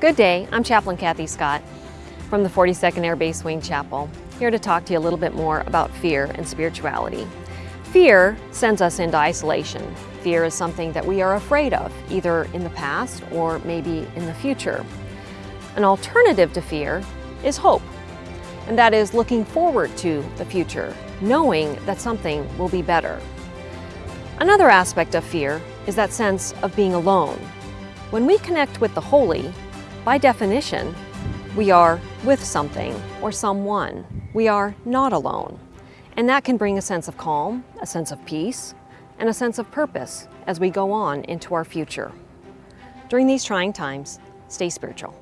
Good day, I'm Chaplain Kathy Scott from the 42nd Air Base Wing Chapel, here to talk to you a little bit more about fear and spirituality. Fear sends us into isolation. Fear is something that we are afraid of, either in the past or maybe in the future. An alternative to fear is hope, and that is looking forward to the future, knowing that something will be better. Another aspect of fear is that sense of being alone. When we connect with the holy, by definition, we are with something or someone. We are not alone. And that can bring a sense of calm, a sense of peace, and a sense of purpose as we go on into our future. During these trying times, stay spiritual.